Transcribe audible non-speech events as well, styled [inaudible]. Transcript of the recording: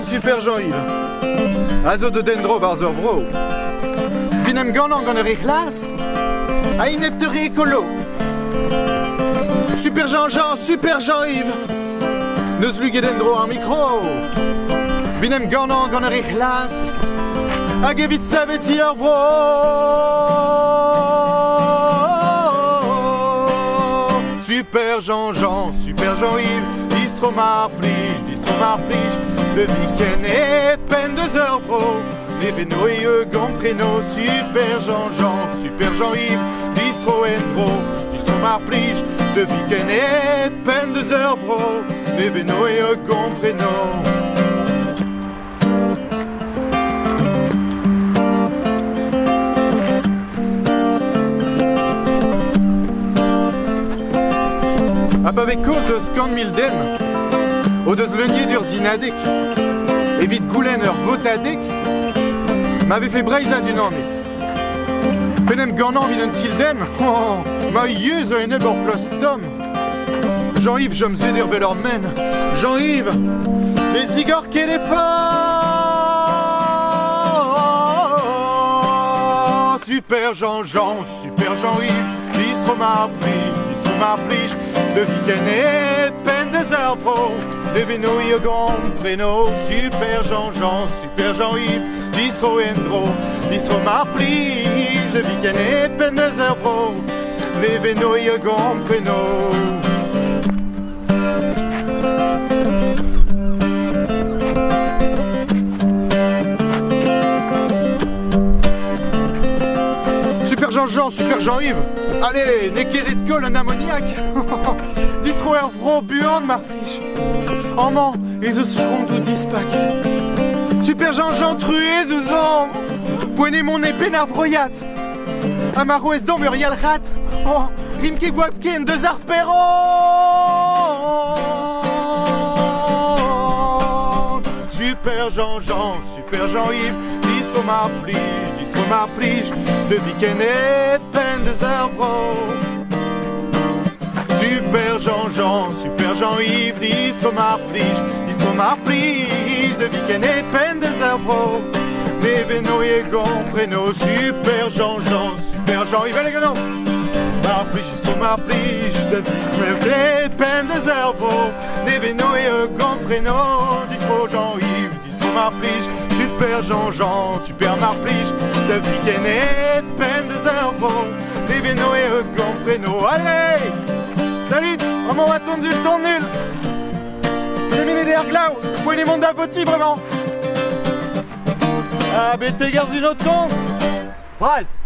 super Jean-Yves. Azo de dendro barzer vro. Vinem ganan gant ur echlas. A inepteri écolo. Super Jean-Jean, super Jean-Yves. Neus luget dendro un micro. Vinem ganan gant ur echlas. Hag evit saveti ar vro. Super Jean-Jean, super Jean-Yves. Distro mar plige, distro mar plige. Le week-end est peine deux heures pro. Les vénos et eux gants prénom. Super Jean-Jean, super Jean-Yves. Distro Endro, distro mar plige. Le week-end est peine deux heures pro. Les vénos et eux gants prénom. Hab avec cause de scan milden, o deus leunier d'ur zinadek, evit goulen ur votadek, m'avait fait breiza d'une année. Penem ganan vin un tilden, [laughs] oh, ma yeuz a eneb ur plus tom. Jean-Yves, je me zéder vel ur men. Jean-Yves, les igor kéléphone. Super Jean-Jean, super Jean-Yves, distro ma plige, distro ma de week-end et peine des vénouilles gants, prénom, super Jean-Jean, super Jean-Yves, distro endro, distro ma plige, de week-end et peine des pro. Des vénouilles prénom. Super Jean-Yves. Allez, de colle un ammoniaque. [laughs] Distro er vro buant mar pliche. En man, et eus front ou dispac. Super Jean-Jean trué zouzan. Poenez mon épée n'a vroyat. A mar ouest d'an muriel rat. Oh, rimke guapken deus ar. Super Jean-Jean, super Jean-Yves. Distro ma plige, De week-end et peine des arbres. Super Jean-Jean, super Jean-Yves, distro ma plige, distro ma plige. De week-end et peine des arbres. Des vénos et gants, prénom, super Jean-Jean, super Jean-Yves, allez, gagnons! Ma plige, distro ma plige, de week-end et peine des arbres. Des vénos et gants, prénom, distro Jean-Yves, distro ma plige. Jean-Jean, super Marplige, de et peine des heures Des gants prénom. Allez! Salut! On m'en va tourner le tour nul! J'ai mis les derrière Glau, vous pouvez les mondes à vraiment! Ah, une autre tombe Price